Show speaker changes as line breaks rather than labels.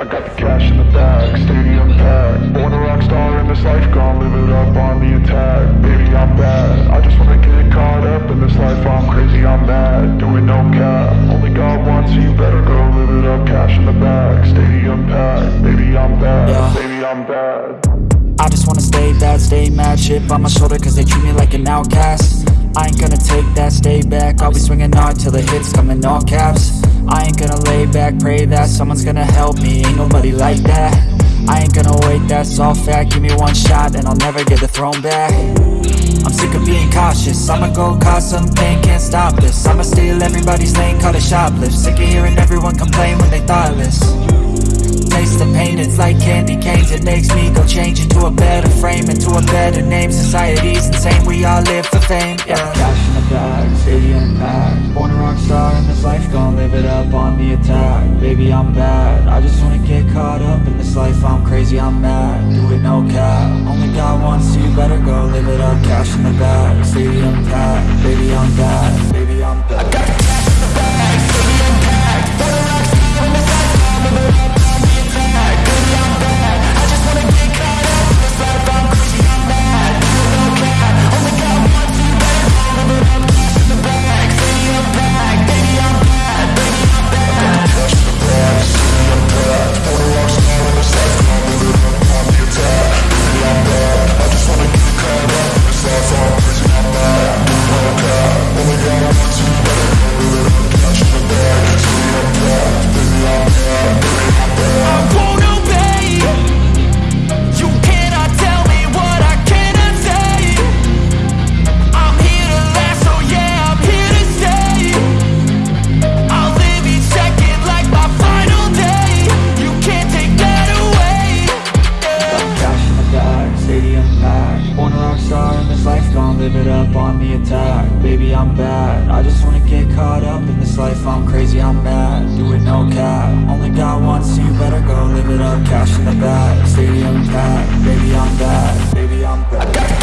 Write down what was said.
I got the cash in the bag, stadium packed. Born a rock star in this life, gon' live it up on the attack. Baby, I'm bad, I just wanna get caught up in this life. I'm crazy, I'm mad, doing no cap. Only God wants so you better go live it up. Cash in the bag, stadium packed. Baby, I'm bad, Yeah. baby, I'm bad.
I just wanna stay bad, stay mad. Shit on my shoulder cause they treat me like an outcast. I ain't gonna that, stay back. I'll be swinging hard till the hits come in all caps. I ain't gonna lay back, pray that someone's gonna help me. Ain't nobody like that. I ain't gonna wait, that's all fact. Give me one shot and I'll never get the throne back. I'm sick of being cautious. I'ma go cause some pain, can't stop this. I'ma steal everybody's lane, call it shoplift. Sick of hearing everyone complain when they thoughtless. Taste the pain, it's like candy canes. It makes me go change into a better frame Into a better name, society's insane We all live for fame, yeah Bag, stadium packed Born a rock star in this life, gon' live it up on the attack. Baby, I'm bad, I just wanna get caught up in this life. I'm crazy, I'm mad, do it no cap. Only got one, so you. Better go live it up. Cash in the bag, stadium packed. Baby, I'm bad the attack. Baby, I'm bad. I just wanna get caught up in this life. I'm crazy, I'm mad. Do it no cap. Only got one, so you better go live it up. Cash in the bag. Stadium packed. Baby, I'm bad. Baby, I'm bad.